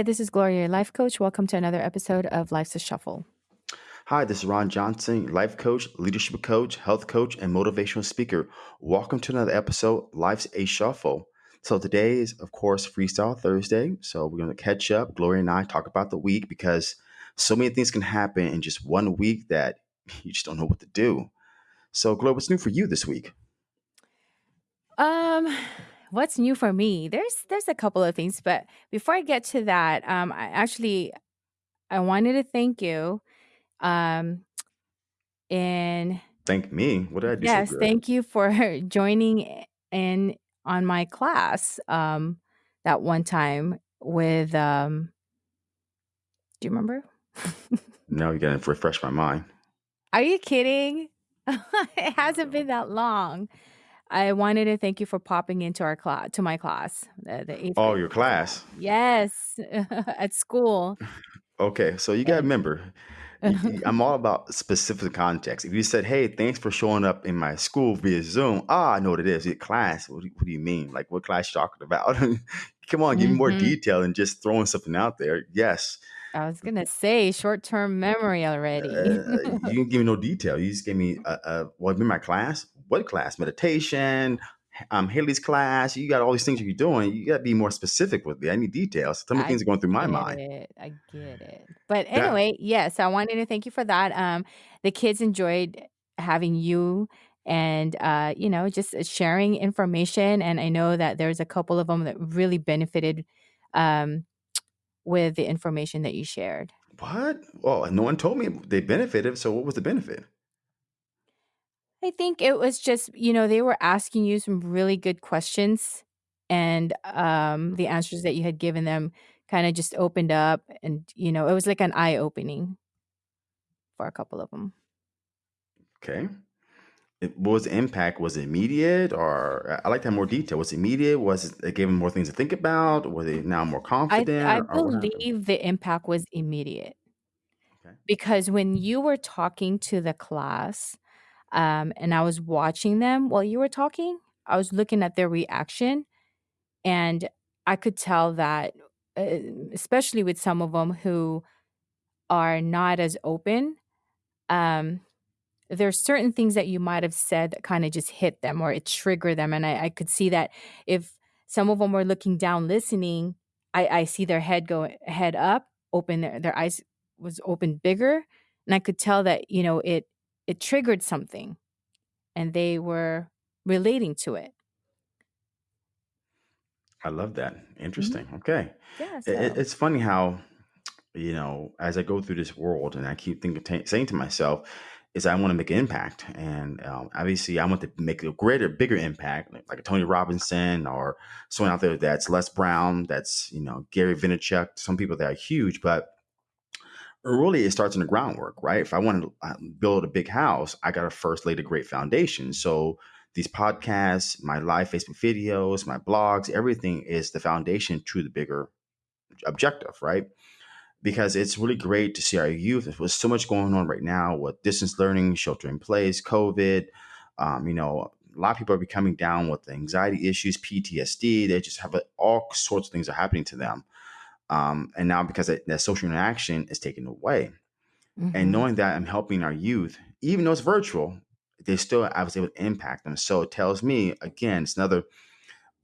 Hi, this is Gloria, life coach. Welcome to another episode of Life's a Shuffle. Hi, this is Ron Johnson, life coach, leadership coach, health coach, and motivational speaker. Welcome to another episode, Life's a Shuffle. So today is, of course, Freestyle Thursday. So we're going to catch up. Gloria and I talk about the week because so many things can happen in just one week that you just don't know what to do. So, Gloria, what's new for you this week? Um, what's new for me? There's there's a couple of things, but before I get to that, um, I actually I wanted to thank you. Um, and Thank me. What did I do yes, good? thank you for joining in on my class. Um, that one time with um, do you remember? Now you got to refresh my mind. Are you kidding? it hasn't been that long. I wanted to thank you for popping into our class to my class, the, the eighth Oh, grade your class. class. Yes, at school. Okay, so you got to And remember, I'm all about specific context. If you said, "Hey, thanks for showing up in my school via Zoom," ah, I know what it is. Your class. What do, you, what do you mean? Like, what class you talking about? Come on, give me more Mhm. detail than just throwing something out there. Yes, I was gonna say short-term memory already. uh, you didn't give me no detail. You just gave me a, a well, in my class. What class? Meditation. Um, Haley's class. You got all these things you're doing. You got to be more specific with me. I need details. Tell me I things are going through my get mind. it. I get it. But anyway, yes, I wanted to thank you for that. Um, the kids enjoyed having you and uh, you know, just uh, sharing information. And I know that there's a couple of them that really benefited um with the information that you shared. what? Well, no one told me they benefited. So what was the benefit? I think it was just, you know, they were asking you some really good questions and um the answers that you had given them kind of just opened up and you know, it was like an eye opening for a couple of them. Okay. It, what was the impact? Was it immediate, or I- like to have more detail. Was it immediate? Was it, it gave them more things to think about? Were they now more I confident, I or, or what happened? believe the impact was immediate Okay. because when you were talking to the class um and I was watching them while you were talking, I was looking at their reaction and I could tell that uh, especially with some of them who are not as open um there's certain things that you might have said that kind of just hit them or it triggered them and I, I could see that if some of them were looking down listening i, I see their head go head up open their, their eyes was open bigger and i could tell that you know it it triggered something and they were relating to it I love that. hmm Interesting. Okay. yeah It, it- it's funny how you know as I go through this world, and I keep thinking, ta saying to myself, is I want to make an impact, and um, obviously I want to make a greater, bigger impact, like, like a Tony Robinson or someone out there that's Les Brown, that's you know Gary Vaynerchuk. Some people that are huge, but really it starts in the groundwork, right? If I want to uh, build a big house, I got to first lay the great foundation. So these podcasts, my live Facebook videos, my blogs, everything is the foundation to the bigger objective, right? Because it's really great to see our youth. There's so much going on right now with distance learning, shelter in place, COVID. Um, you know, a lot of people are becoming down with anxiety issues, PTSD. They just have a, all sorts of things are happening to them. Um, and now because that, that social interaction is taken away, and hmm knowing that I'm helping our youth, even though it's virtual, they still I was able to impact them. So it tells me again, it's another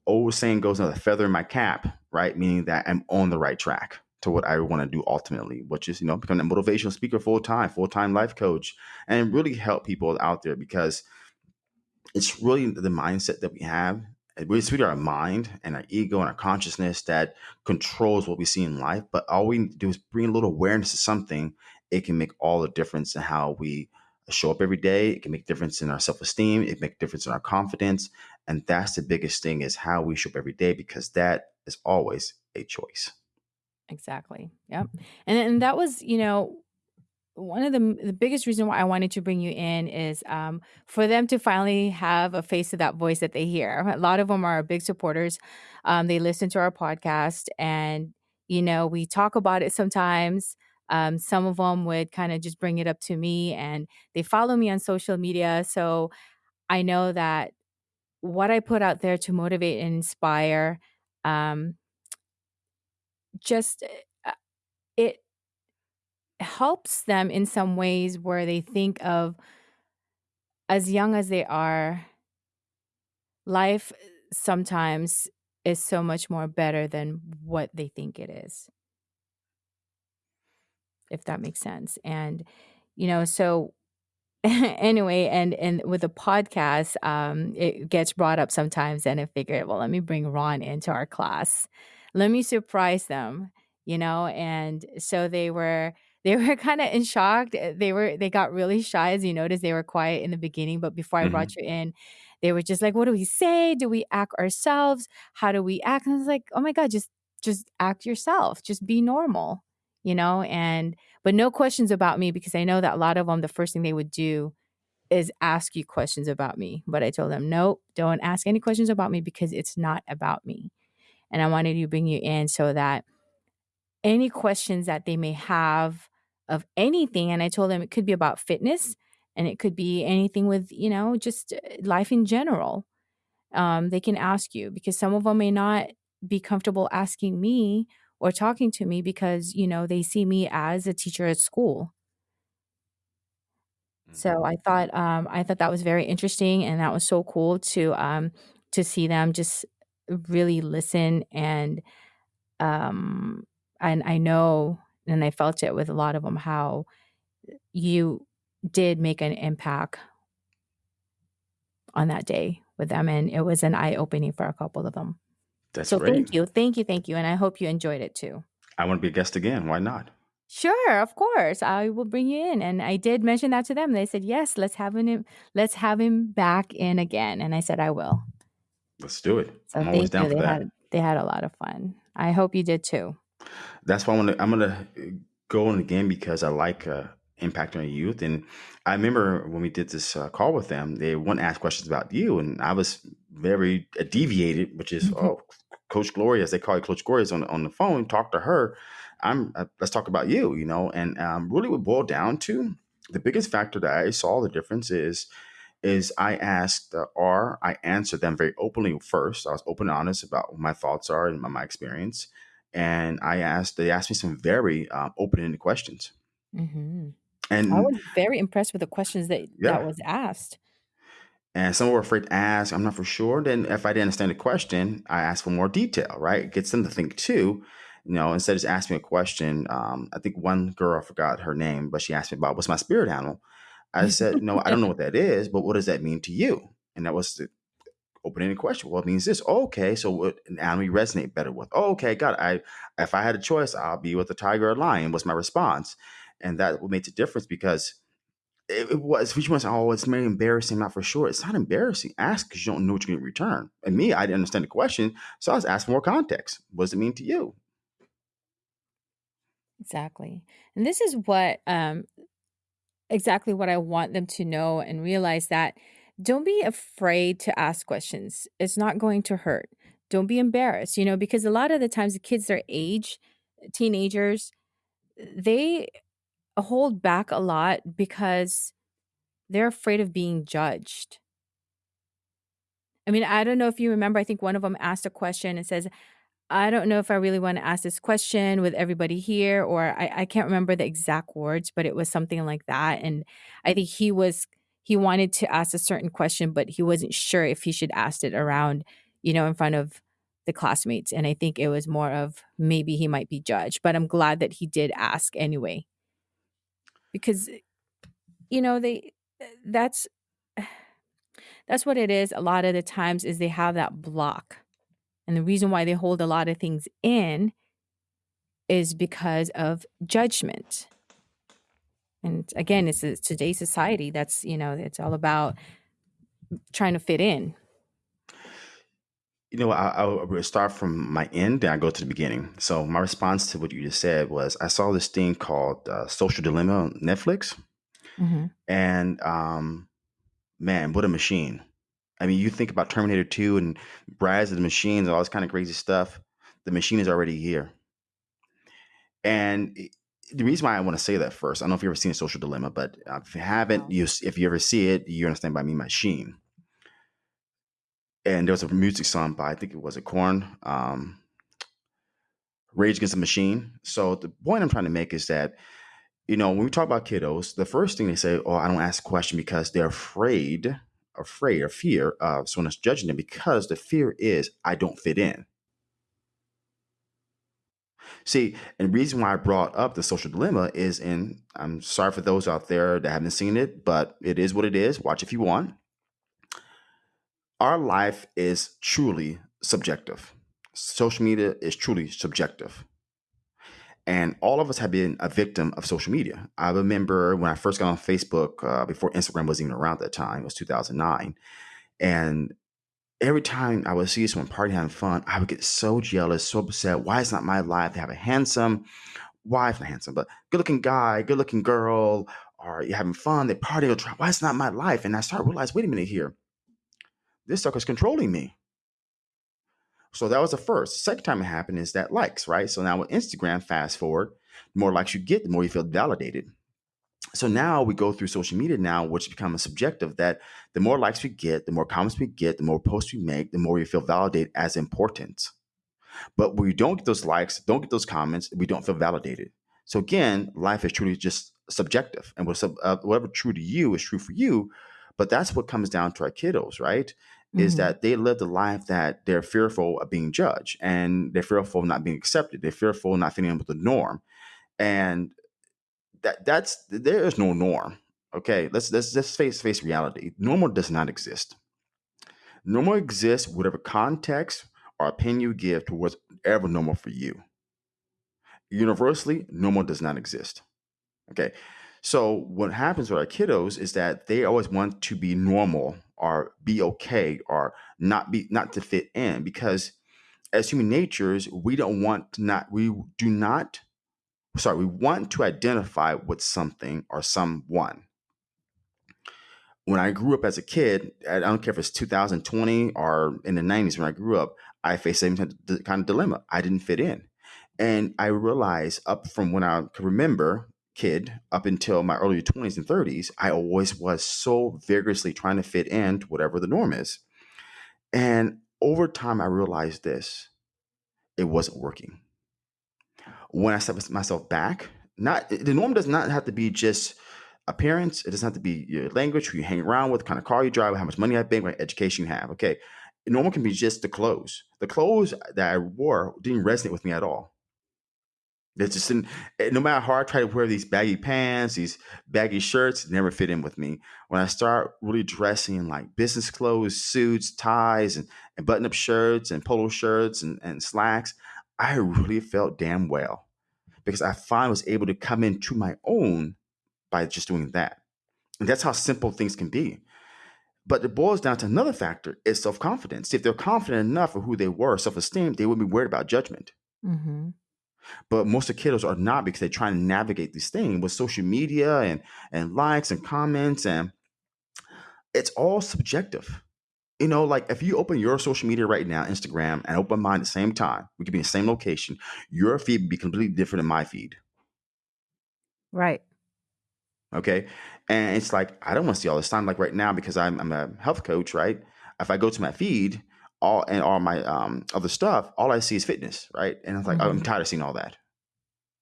old saying goes another feather in my cap, right? Meaning that I'm on the right track to what I want to do ultimately, which is you know become a motivational speaker full time, full time life coach, and really help people out there because it's really the mindset that we have. It's really our mind and our ego and our consciousness that controls what we see in life. But all we need to do is bring a little awareness to something. It can make all the difference in how we show up every day. It can make a difference in our self esteem. It make difference in our confidence. And that's the biggest thing is how we show up every day because that is always a choice. exactly yep and and that was you know one of the the biggest reason why I wanted to bring you in is um, for them to finally have a face to that voice that they hear. A lot of them are big supporters. Um, they listen to our podcast, and you know we talk about it sometimes. Um, some of them would kind of just bring it up to me, and they follow me on social media, so I know that what I put out there to motivate and inspire. Um, just uh, it helps them in some ways where they think of as young as they are, life sometimes is so much more better than what they think it is. If that makes sense. And, you know, so anyway, and and with the podcast, um, it gets brought up sometimes, and I figured, well, let me bring Ron into our class. Let me surprise them, you know. And so they were they were kind of in shock. Uh, They were they got really shy, as you noticed. They were quiet in the beginning, but before I brought hmm you in, they were just like, "What do we say? Do we act ourselves? How do we act?" And I was like, "Oh my god, just just act yourself. Just be normal." You know, and but no questions about me because I know that a lot of them, the first thing they would do is ask you questions about me. But I told them, nope, don't ask any questions about me because it's not about me. And I wanted to bring you in so that any questions that they may have of anything, and I told them it could be about fitness and it could be anything with, you know, just uh, life in general. Um, they can ask you because some of them may not be comfortable asking me or talking to me because, you know, they see me as a teacher at school So hmm I thought um, I thought that was very interesting, and that was so cool to um, to see them just really listen and um, and I know and I felt it with a lot of them how you did make an impact on that day with them, and it was an eye opening for a couple of them. That's So great. thank you, thank you, thank you, and I hope you enjoyed it too. I want to be a guest again. Why not? Sure, of course. I will bring you in. And I did mention that to them. They said, "Yes, let's have him let's have him back in again." And I said, "I will." Let's do it. So I'm always down you. for They that. had they had a lot of fun. I hope you did too. That's why I want to. I'm gonna go on again because I like uh, impacting on youth. And I remember when we did this uh, call with them, they want to ask questions about you, and I was very uh, deviated, which is oh, Coach Gloria, as they call it, Coach Gloria's on on the phone. Talk to her. I'm uh, let's talk about you, you know. And um, really, what boiled down to the biggest factor that I saw the difference is is I asked uh, or I answered them very openly first. I was open and honest about what my thoughts are and my, my experience. And I asked, they asked me some very um, open-ended questions. hmm I was very impressed with the questions that that was asked. and some were afraid to ask, I'm not for sure. Then if I didn't understand the question, I asked for more detail, right? It gets them to think too. You know, instead of just asking a question, um, I think one girl, I forgot her name, but she asked me about what's my spirit animal. I said, no, I don't know what that is, but what does that mean to you? And that was the open-ended question. Well, it means this. Okay, so what an animal resonate better with? Oh, okay, God. I if I had a choice, I'll be with a tiger or a lion. Was my response, and that what makes a difference because it, it was. Which was oh, it's very embarrassing. Not for sure. It's not embarrassing. Ask because you don't know what you're going to return. And me, I didn't understand the question, so I was asking more context. What does it mean to you? Exactly. And this is what um exactly what I want them to know and realize that don't be afraid to ask questions. It's not going to hurt. Don't be embarrassed, you know, because a lot of the times the kids their age, teenagers, they hold back a lot because they're afraid of being judged. I mean, I don't know if you remember, I think one of them asked a question and says, I don't know if I really want to ask this question with everybody here, or I, I can't remember the exact words, but it was something like that. And I think he was, he wanted to ask a certain question, but he wasn't sure if he should ask it around, you know, in front of the classmates. And I think it was more of maybe he might be judged, but I'm glad that he did ask anyway, because, you know, they, that's, that's what it is a lot of the times is they have that block And the reason why they hold a lot of things in is because of judgment. And again, it's a, today's society that's, you know, it's all about trying to fit in. You know, I, will start from my end, then I go to the beginning. So my response to what you just said was, I saw this thing called uh, Social Dilemma on Netflix, Mhm. and um, man, what a machine! I mean, you think about Terminator 2 and Rise of the Machines and all this kind of crazy stuff. The machine is already here. And the reason why I want to say that first, I don't know if you've ever seen a social dilemma, but if you haven't, No. you if you ever see it, you understand by me machine. And there was a music song by I think it was a Korn. Um, Rage Against the Machine. So the point I'm trying to make is that you know when we talk about kiddos, the first thing they say, "Oh, I don't ask a question because they're afraid, afraid or fear of someone else judging them." Because the fear is, I don't fit in. See, and reason why I brought up the social dilemma is, and I'm sorry for those out there that haven't seen it, but it is what it is. Watch if you want. Our life is truly subjective. Social media is truly subjective. And all of us have been a victim of social media. I remember when I first got on Facebook uh, before Instagram was even around that time, it was 2009. And every time I would see someone party having fun, I would get so jealous, so upset. Why is not my life to have a handsome wife, not handsome, but good looking guy, good looking girl, or you're having fun, they party, or try. Why is not my life? And I start to realize, wait a minute here. This sucker's controlling me. So that was the first. Second time it happened is that likes, right? So now with Instagram, fast forward, the more likes you get, the more you feel validated so now we go through social media now, which becomes subjective that the more likes we get, the more comments we get, the more posts we make, the more we feel validated as important. But when we don't get those likes, don't get those comments, we don't feel validated. So again, life is truly just subjective, and uh, whatever true to you is true for you. But that's what comes down to our kiddos, right? Mm-hmm. Is that they live the life that they're fearful of being judged, and they're fearful of not being accepted. They're fearful of not fitting in with the norm, and that that's there is no norm. Okay, let's let's just face face reality. Normal does not exist. Normal exists whatever context or opinion you give to whatever normal for you. Universally, normal does not exist. Okay, so what happens with our kiddos is that they always want to be normal or be okay or not be not to fit in because as human natures we don't want to not we do not sorry, we want to identify with something or someone. When I grew up as a kid, I don't care if it's 2020 or in the 90s when I grew up, I faced the same kind of dilemma. I didn't fit in. And I realized up from when I could remember, kid, up until my early 20s and 30s, I always was so vigorously trying to fit in to whatever the norm is. And over time, I realized this it wasn't working when I set myself back, not the norm does not have to be just appearance. It doesn't have to be your language, who you hang around with, kind of car you drive, how much money you bank, what education you have. Okay. Normal can be just the clothes. The clothes that I wore didn't resonate with me at all. It's just in, eh, no matter how I try to wear these baggy pants, these baggy shirts, never fit in with me. When I start really dressing in like business clothes, suits, ties, and, and button up shirts and polo shirts and, and slacks, I really felt damn well because I finally was able to come into my own by just doing that. And that's how simple things can be. But it boils down to another factor is self confidence. If they're confident enough of who they were, self esteem, they wouldn't be worried about judgment. Mm-hmm. But most of the kiddos are not because they're trying to navigate this thing with social media and, and likes and comments. And it's all subjective. You know, like if you open your social media right now, Instagram, and open mine at the same time, we could be in the same location, your feed would be completely different than my feed. Right. Okay. And it's like, I don't want to see all this time. Like right now, because I'm, I'm a health coach, right? If I go to my feed, all and all my um, other stuff, all I see is fitness, right? And it's like, mm-hmm. I'm tired of seeing all that.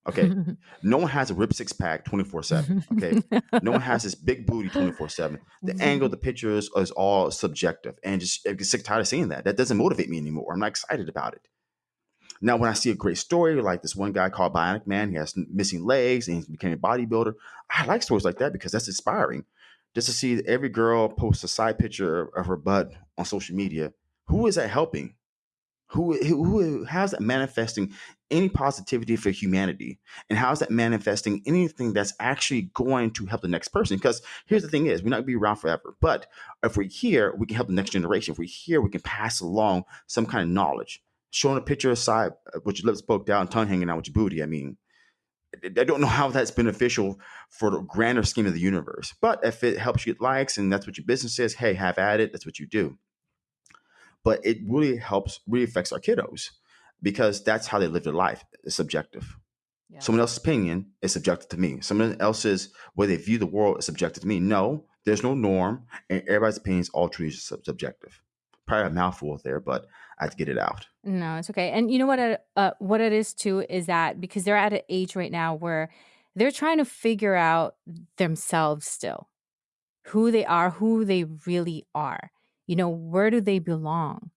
Okay. no one has a rip six pack 24 7. Okay. no one has this big booty 24 7. The mm-hmm. angle, the pictures is all subjective. And just I get sick tired of seeing that. That doesn't motivate me anymore. I'm not excited about it. Now, when I see a great story like this one guy called Bionic Man, he has missing legs and he became a bodybuilder. I like stories like that because that's inspiring. Just to see every girl post a side picture of her butt on social media, who is that helping? Who, who, how's that manifesting any positivity for humanity? And how is that manifesting anything that's actually going to help the next person? Because here's the thing is, we're not gonna be around forever. But if we're here, we can help the next generation. If we're here, we can pass along some kind of knowledge. Showing a picture aside uh, with your lips poked out and tongue hanging out with your booty. I mean, I don't know how that's beneficial for the grander scheme of the universe. But if it helps you get likes and that's what your business is, hey, have at it. That's what you do but it really helps, really affects our kiddos because that's how they live their life. It's subjective. Yeah. Someone else's opinion is subjective to me. Someone else's way they view the world is subjective to me. No, there's no norm, and everybody's opinion is all truly subjective. probably a mouthful there, but I had to get it out. No, it's okay. And you know what? It, uh, what it is too is that because they're at an age right now where they're trying to figure out themselves still, who they are, who they really are. You know, where do they belong?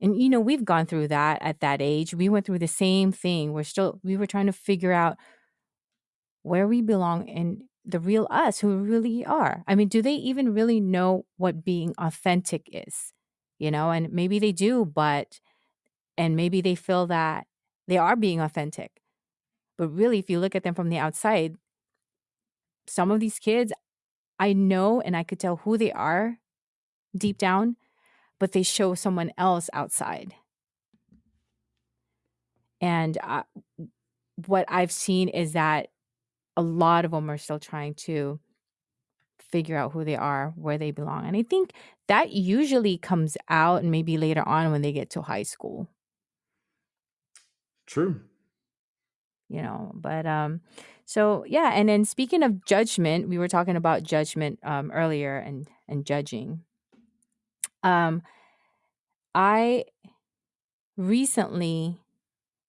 And you know, we've gone through that at that age. We went through the same thing. We're still we were trying to figure out where we belong and the real us, who we really are. I mean, do they even really know what being authentic is? You know, and maybe they do, but and maybe they feel that they are being authentic. But really, if you look at them from the outside, some of these kids, I know and I could tell who they are deep down, but they show someone else outside. And uh, what I've seen is that a lot of them are still trying to figure out who they are, where they belong. And I think that usually comes out and maybe later on when they get to high school. True. You know, but um so yeah, and then speaking of judgment, we were talking about judgment um earlier and and judging. Um I recently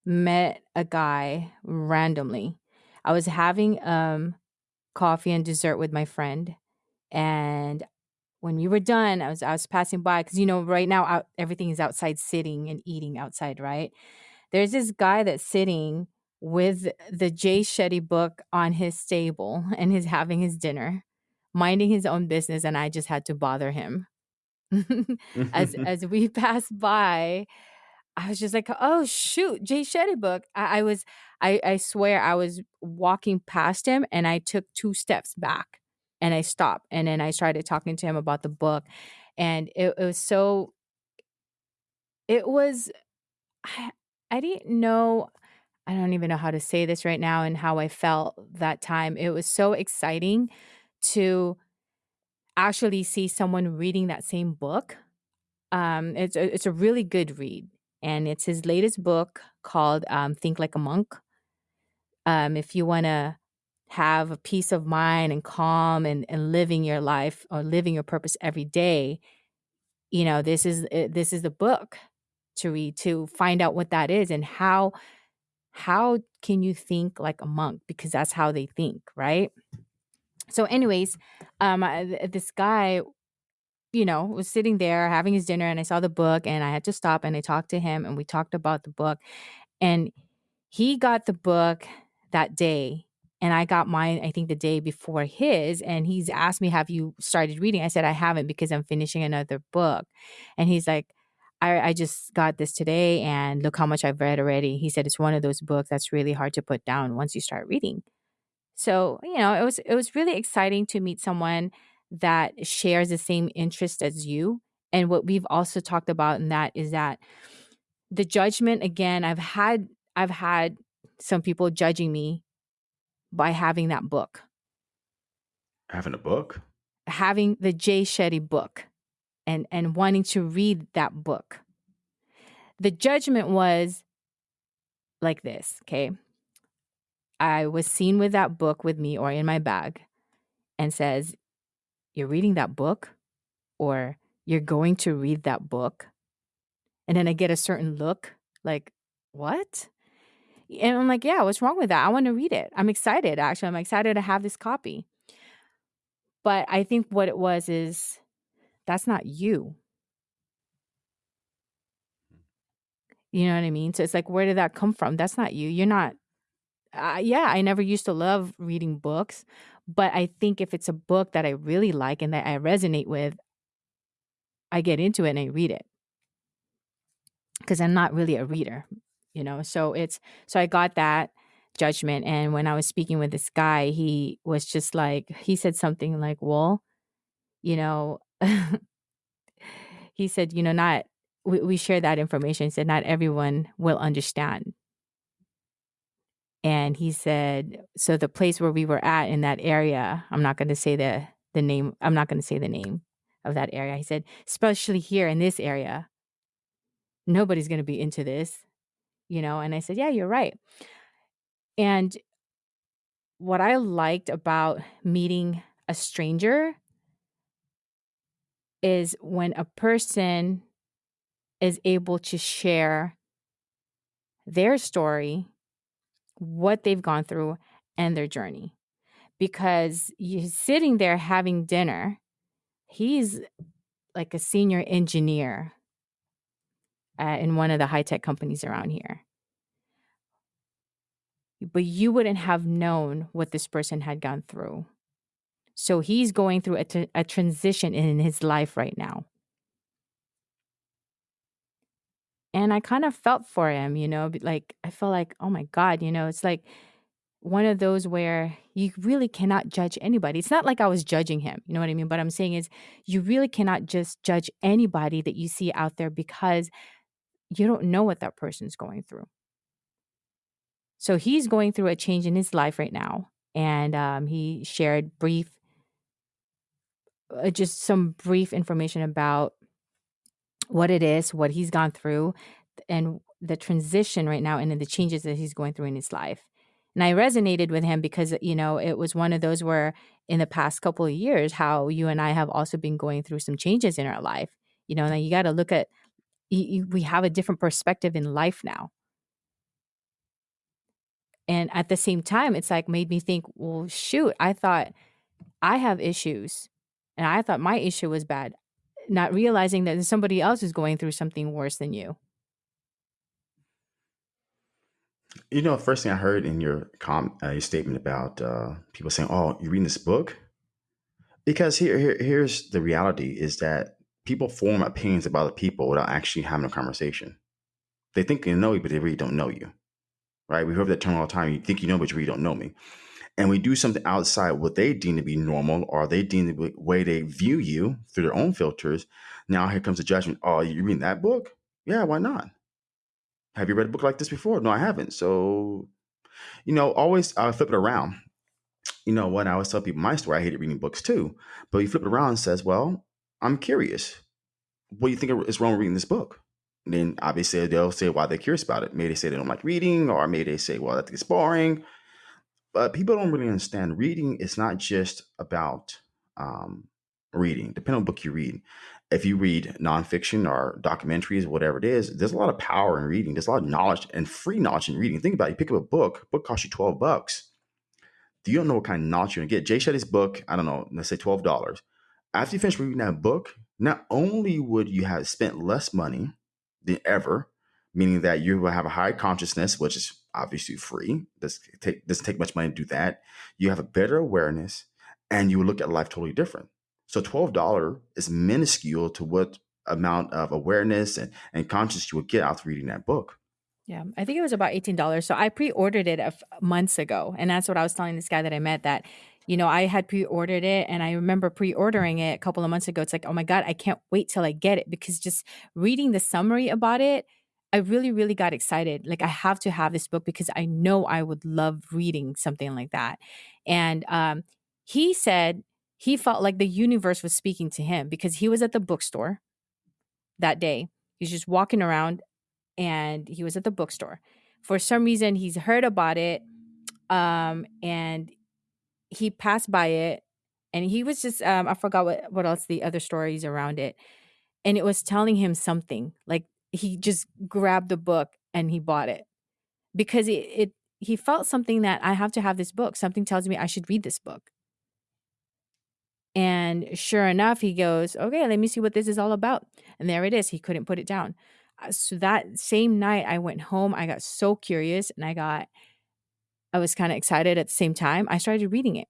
met a guy randomly. I was having um coffee and dessert with my friend and when we were done, I was I was passing by because you know right now out, everything is outside sitting and eating outside, right? There's this guy that's sitting with the Jay Shetty book on his table and he's having his dinner, minding his own business, and I just had to bother him. as as we passed by, I was just like, "Oh shoot, Jay Shetty book." I, I was, I, I swear, I was walking past him, and I took two steps back, and I stopped, and then I started talking to him about the book, and it, it was so. It was, I, I didn't know. I don't even know how to say this right now and how I felt that time. It was so exciting to actually see someone reading that same book. Um, it's a, it's a really good read, and it's his latest book called um, "Think Like a Monk." Um, if you want to have a peace of mind and calm and, and living your life or living your purpose every day, you know this is uh, this is the book to read to find out what that is and how how can you think like a monk because that's how they think, right? So, anyways, um, this guy, you know, was sitting there having his dinner, and I saw the book, and I had to stop and I talked to him, and we talked about the book, and he got the book that day, and I got mine, I think, the day before his, and he's asked me, "Have you started reading?" I said, "I haven't because I'm finishing another book," and he's like. I, I just got this today and look how much I've read already. He said it's one of those books that's really hard to put down once you start reading. So, you know, it was it was really exciting to meet someone that shares the same interest as you. And what we've also talked about in that is that the judgment again, I've had I've had some people judging me by having that book. Having a book? Having the Jay Shetty book and and wanting to read that book. The judgment was like this, okay? I was seen with that book with me or in my bag and says, You're reading that book? Or you're going to read that book? And then I get a certain look like, What? And I'm like, Yeah, what's wrong with that? I want to read it. I'm excited, actually. I'm excited to have this copy. But I think what it was is that's not you. Mm. You know what I mean? So it's like, where did that come from? That's not you. You're not uh, yeah, I never used to love reading books, but I think if it's a book that I really like and that I resonate with, I get into it and I read it. Because I'm not really a reader, you know? So it's, so I got that judgment. And when I was speaking with this guy, he was just like, he said something like, well, you know, he said, you know, not, we, we share that information. He said, not everyone will understand and he said so the place where we were at in that area i'm not going to say the the name i'm not going to say the name of that area he said especially here in this area nobody's going to be into this you know and i said yeah you're right. And what i liked about meeting a stranger is when a person is able to share their story, what they've gone through, and their journey. Because you're sitting there having dinner, he's like a senior engineer uh, in one of the high tech companies around here. But you wouldn't have known what this person had gone through. So he's going through a, transition in his life right now. And I kind of felt for him, you know, like I felt like, oh my God, you know, it's like one of those where you really cannot judge anybody. It's not like I was judging him, you know what I mean? But I'm saying is you really cannot just judge anybody that you see out there because you don't know what that person's going through. So he's going through a change in his life right now. And um, he shared brief, uh, just some brief information about what it is, what he's gone through, and the transition right now, and the changes that he's going through in his life. And I resonated with him because, you know, it was one of those where in the past couple of years, how you and I have also been going through some changes in our life. You know, and you got to look at, you, we have a different perspective in life now. And at the same time, it's like made me think, well, shoot, I thought I have issues and I thought my issue was bad, not realizing that somebody else is going through something worse than you. You know, first thing I heard in your com uh, your statement about uh, people saying, "Oh, you're reading this book," because here, here here's the reality: is that people form opinions about other people without actually having a conversation. They think they know you, but they really don't know you, right? We hear that term all the time. You think you know, but you really don't know me. And we do something outside what they deem to be normal, or they deem the way they view you through their own filters. Now here comes the judgment. Oh, you reading that book? Yeah, why not? Have you read a book like this before? No, I haven't. So, you know, always uh, flip it around. You know, what? I always tell people my story, I hated reading books too. But you flip it around and says, well, I'm curious. What do you think is wrong with reading this book? And then obviously they'll say why they're curious about it. Maybe they say they don't like reading, or maybe they say, well, that it's boring. But people don't really understand reading is not just about um, reading, depending on book you read if you read nonfiction or documentaries, whatever it is, there's a lot of power in reading. There's a lot of knowledge and free knowledge in reading. Think about it. You pick up a book, book costs you 12 bucks. You don't know what kind of knowledge you're gonna get? Jay Shetty's book, I don't know, let's say $12. After you finish reading that book, not only would you have spent less money than ever, meaning that you will have a high consciousness, which is obviously free. This take doesn't take much money to do that. You have a better awareness and you look at life totally different. So $12 is minuscule to what amount of awareness and, and conscious you would get out of reading that book. Yeah, I think it was about $18. So I pre-ordered it months ago. And that's what I was telling this guy that I met that, you know, I had pre-ordered it and I remember pre-ordering it a couple of months ago. It's like, oh my God, I can't wait till I get it because just reading the summary about it, I really, really got excited. Like I have to have this book because I know I would love reading something like that. And um, he said he felt like the universe was speaking to him because he was at the bookstore that day. He's just walking around and he was at the bookstore. For some reason, he's heard about it um, and he passed by it and he was just, um, I forgot what, what else the other stories around it. And it was telling him something like he just grabbed the book and he bought it because it, it he felt something that I have to have this book. Something tells me I should read this book. And sure enough, he goes, Okay, let me see what this is all about. And there it is. He couldn't put it down. Uh, so that same night, I went home. I got so curious and I got, I was kind of excited at the same time. I started reading it.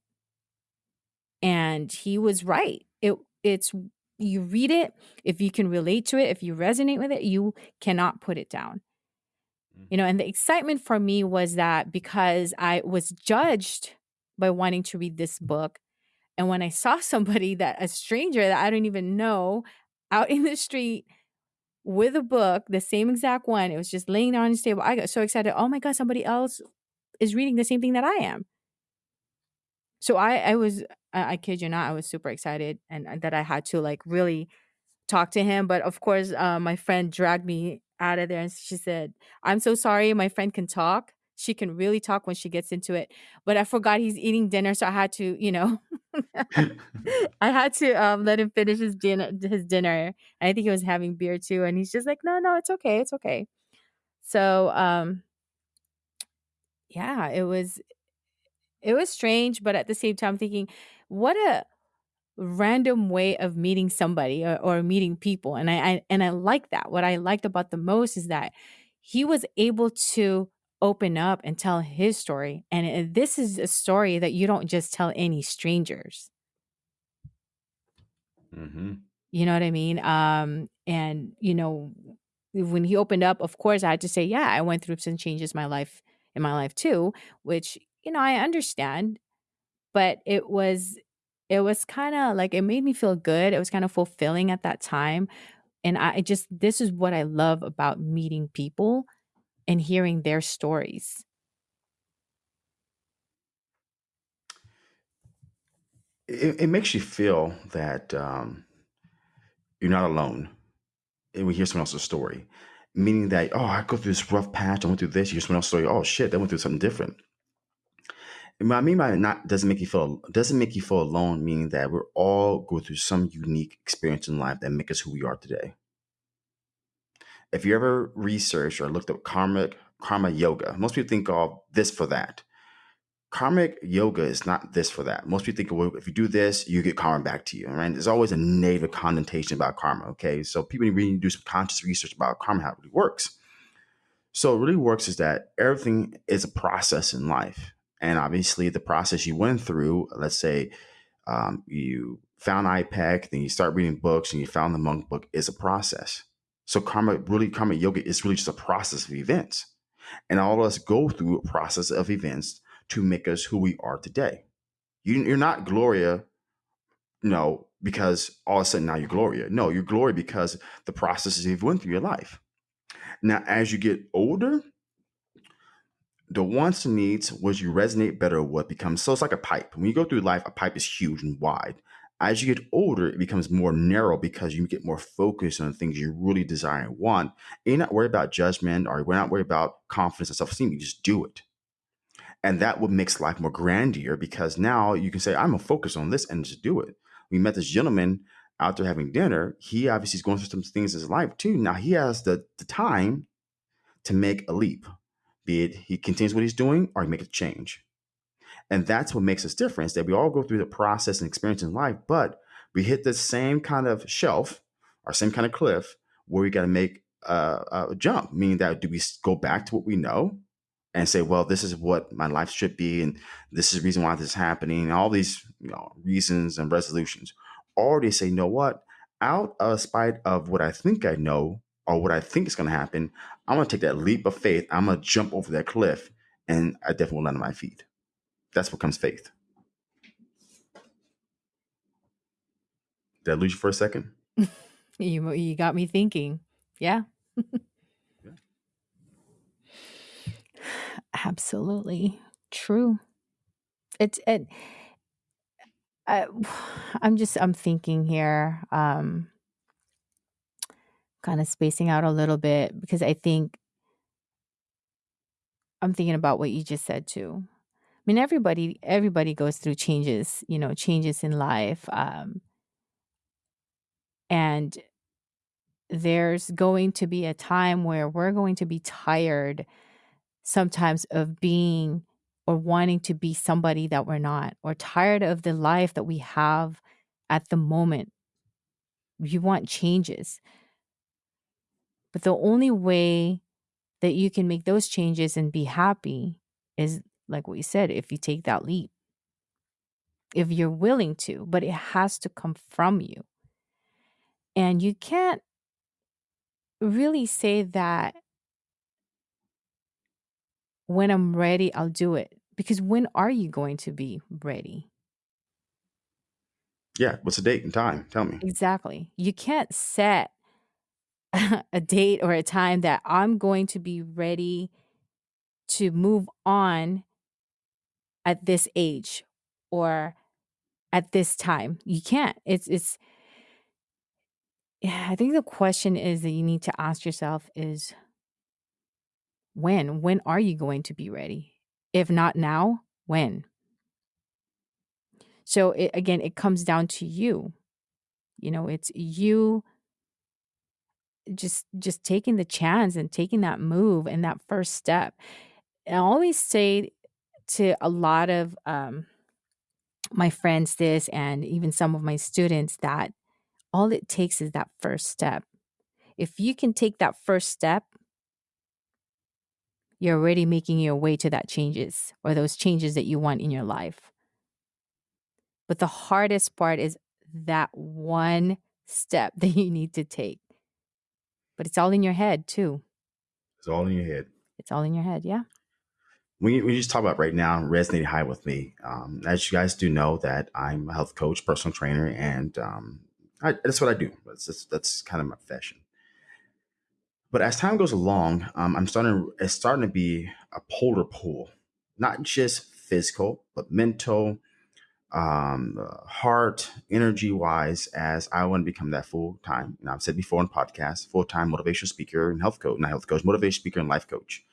And he was right. It, it's, you read it, if you can relate to it, if you resonate with it, you cannot put it down. Mm. You know, and the excitement for me was that because I was judged by wanting to read this book, and when I saw somebody that a stranger that I don't even know out in the street with a book, the same exact one, it was just laying there on his table. I got so excited. Oh my God, somebody else is reading the same thing that I am. So I, I was, I, I kid you not, I was super excited and that I had to like really talk to him. But of course, uh, my friend dragged me out of there and she said, I'm so sorry. My friend can talk. she can really talk when she gets into it. But I forgot he's eating dinner, so I had to, you know, I had to um, let him finish his dinner. His dinner. I think he was having beer too, and he's just like, "No, no, it's okay, it's okay." So, um, yeah, it was it was strange, but at the same time, thinking, what a random way of meeting somebody or, or meeting people and I, I and i like that. What i liked about the most is that he was able to open up and tell his story and this is a story that you don't just tell any strangers. Hmm you know what i mean? Um and you know when he opened up of course i had to say yeah i went through some changes in my life in my life too which you know i understand but it was it was kinda like it made me feel good, it was kind of fulfilling at that time, and I I just this is what I love about meeting people and hearing their stories. It, it makes you feel that um, you're not alone. And we hear someone else's story, meaning that oh, I go through this rough patch. I went through this. You hear someone else's story. Oh shit, they went through something different. What I mean by not doesn't make you feel doesn't make you feel alone, meaning that we're all go through some unique experience in life that make us who we are today. If you ever researched or looked up karmic karma yoga, most people think of this for that. Karmic yoga is not this for that. Most people think, well, if you do this, you get karma back to you. Right? There's always a negative connotation about karma. Okay, so people really need to do some conscious research about karma, how it really works. So it really works is that everything is a process in life, and obviously the process you went through. Let's say um, you found IPEC, then you start reading books, and you found the monk book is a process. So karma, really, karma yoga is really just a process of events, and all of us go through a process of events to make us who we are today. You, you're not Gloria, know, because all of a sudden now you're Gloria. No, you're Gloria because the processes you've went through your life. Now, as you get older, the wants and needs, what you resonate better, what becomes so it's like a pipe. When you go through life, a pipe is huge and wide. As you get older, it becomes more narrow because you get more focused on things you really desire and want. And you're not worried about judgment or you're not worried about confidence and self-esteem. You just do it. And that what makes life more grandier because now you can say, I'm gonna focus on this and just do it. We met this gentleman out there having dinner. He obviously is going through some things in his life too. Now he has the, the time to make a leap, be it he continues what he's doing or he makes a change. And that's what makes us different that we all go through the process and experience in life, but we hit the same kind of shelf or same kind of cliff where we got to make a, a jump, meaning that do we go back to what we know and say, well, this is what my life should be, and this is the reason why this is happening, and all these you know, reasons and resolutions. Or they say, you know what? Out of spite of what I think I know or what I think is going to happen, I'm going to take that leap of faith. I'm going to jump over that cliff, and I definitely will land on my feet. That's what comes faith. Did I lose you for a second? You you got me thinking. Yeah. Yeah. Absolutely. True. It's it I, I'm just I'm thinking here um kind of spacing out a little bit because I think I'm thinking about what you just said too. I mean everybody everybody goes through changes, you know, changes in life um and there's going to be a time where we're going to be tired sometimes of being or wanting to be somebody that we're not or tired of the life that we have at the moment. You want changes. But the only way that you can make those changes and be happy is like what you said, if you take that leap, if you're willing to, but it has to come from you. And you can't really say that when I'm ready, I'll do it. Because when are you going to be ready? Yeah. What's the date and time? Tell me. Exactly. You can't set a date or a time that I'm going to be ready to move on at this age or at this time. You can't. It's it's yeah, I think the question is that you need to ask yourself is when? When are you going to be ready? If not now, when? So it, again, it comes down to you. You know, it's you just just taking the chance and taking that move and that first step. And I always say to a lot of um, my friends this and even some of my students that all it takes is that first step. If you can take that first step, you're already making your way to that changes or those changes that you want in your life. But the hardest part is that one step that you need to take. But it's all in your head too. It's all in your head. It's all in your head, yeah. We, we just talk about right now resonating high with me. Um, as you guys do know, that I'm a health coach, personal trainer, and um, I, that's what I do. That's, that's, that's kind of my profession. But as time goes along, um, I'm starting. It's starting to be a polar pull, not just physical, but mental, um, heart, energy wise. As I want to become that full time, and I've said before in podcasts, full time motivational speaker and health coach, not health coach, motivational speaker and life coach.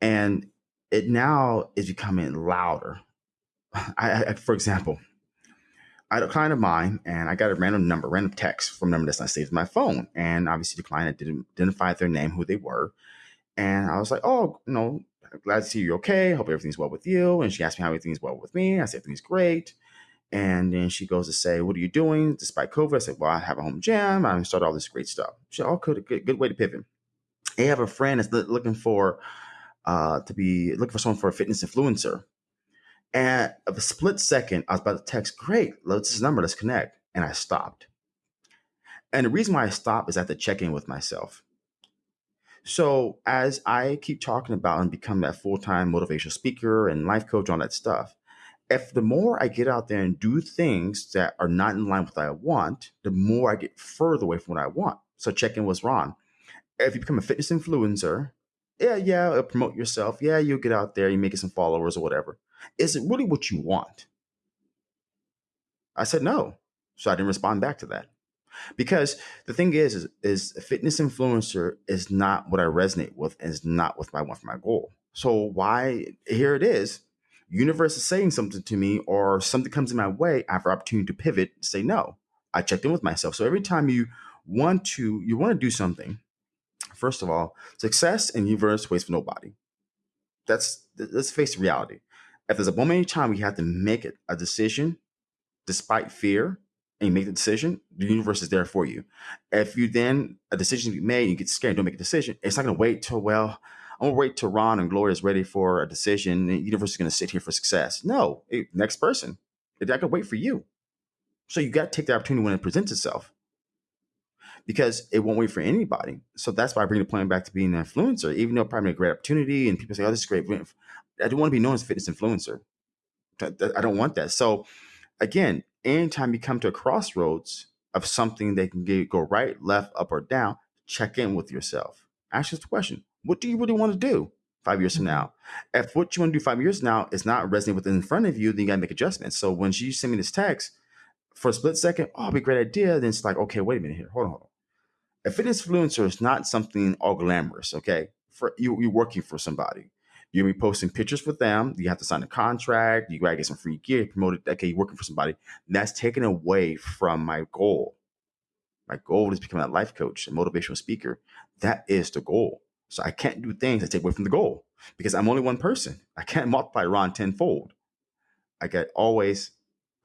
And it now is becoming louder. I, I for example, I had a client of mine and I got a random number, random text from a number that's not saved in my phone. And obviously the client didn't identify their name, who they were. And I was like, oh, you know, glad to see you're okay. Hope everything's well with you. And she asked me how everything's well with me. I said, everything's great. And then she goes to say, what are you doing despite COVID? I said, well, I have a home gym. I'm start all this great stuff. She said, oh, good, good, good way to pivot. I have a friend that's looking for, uh, to be looking for someone for a fitness influencer. And of a split second, I was about to text, great, let's this number, let's connect. And I stopped. And the reason why I stopped is I had to check in with myself. So as I keep talking about and become that full-time motivational speaker and life coach, all that stuff, if the more I get out there and do things that are not in line with what I want, the more I get further away from what I want. So check in with Ron. If you become a fitness influencer, yeah, yeah, promote yourself. Yeah, you'll get out there, you make some followers or whatever. Is it really what you want? I said no. So I didn't respond back to that. Because the thing is, is, is fitness influencer is not what I resonate with and is not what I want for my goal. So why here it is. Universe is saying something to me or something comes in my way, I have an opportunity to pivot, say no. I checked in with myself. So every time you want to, you want to do something, first of all, success and universe waits for nobody. That's let's face reality if there's a moment in time we have to make it a decision despite fear and you make the decision, the universe is there for you. If you then a decision you made, you get scared, don't make a decision. It's not gonna wait till well, I'm gonna wait till Ron and Gloria is ready for a decision. The universe is gonna sit here for success. No, next person. I can wait for you. So you got to take the opportunity when it presents itself because it won't wait for anybody. So that's why I bring the plan back to being an influencer, even though probably a great opportunity and people say, oh, this is great. I don't want to be known as a fitness influencer. I don't want that. So again, anytime you come to a crossroads of something that can get, go right, left, up, or down, check in with yourself. Ask yourself the question, what do you really want to do five years from mm-hmm. now? If what you want to do five years now is not resonating with in front of you, then you gotta make adjustments. So when you send me this text, for a split second, oh, it'd be a great idea. Then it's like, okay, wait a minute here. Hold on, hold on. A fitness influencer is not something all glamorous, okay? For you, you're working for somebody. You'll be posting pictures with them. You have to sign a contract. You gotta get some free gear, promoted. Okay, you're working for somebody. That's taken away from my goal. My goal is becoming a life coach, a motivational speaker. That is the goal. So I can't do things that take away from the goal because I'm only one person. I can't multiply Ron tenfold. I get always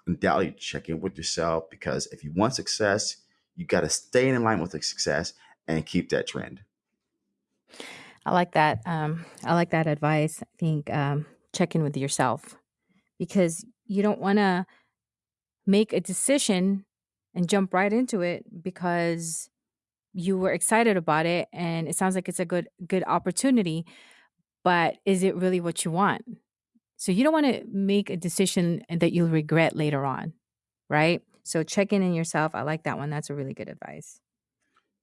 undoubtedly check in with yourself because if you want success, you got to stay in line with the success and keep that trend. I like that. Um, I like that advice. I think um, check in with yourself because you don't want to make a decision and jump right into it because you were excited about it and it sounds like it's a good good opportunity but is it really what you want so you don't want to make a decision that you'll regret later on right so check in in yourself i like that one that's a really good advice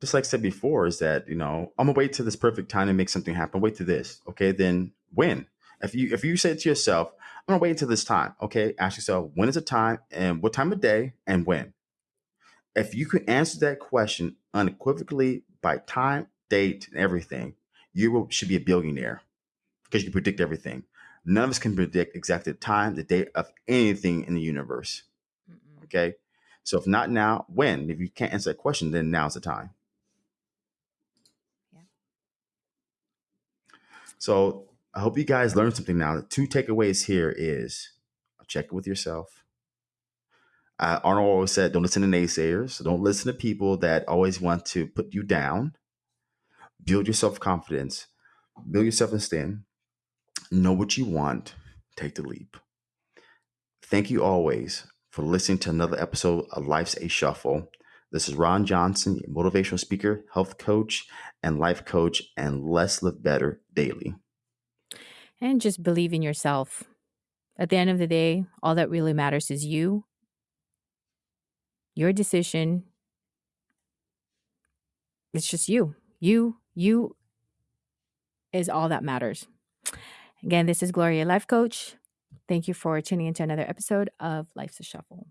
just like I said before, is that you know I'm gonna wait to this perfect time to make something happen. Wait to this, okay? Then when? If you if you say to yourself, I'm gonna wait until this time, okay? Ask yourself when is the time and what time of day and when. If you can answer that question unequivocally by time, date, and everything, you should be a billionaire because you can predict everything. None of us can predict exactly the time, the date of anything in the universe. Mm-mm. Okay. So if not now, when? If you can't answer that question, then now's the time. So I hope you guys learned something now. The two takeaways here is check it with yourself. Uh, Arnold always said, don't listen to naysayers. Don't listen to people that always want to put you down. Build your self confidence, build your self esteem, know what you want, take the leap. Thank you always for listening to another episode of Life's a Shuffle. This is Ron Johnson, motivational speaker, health coach, and life coach, and Let's Live Better Daily. And just believe in yourself. At the end of the day, all that really matters is you, your decision. It's just you. You, you is all that matters. Again, this is Gloria, life coach. Thank you for tuning into another episode of Life's a Shuffle.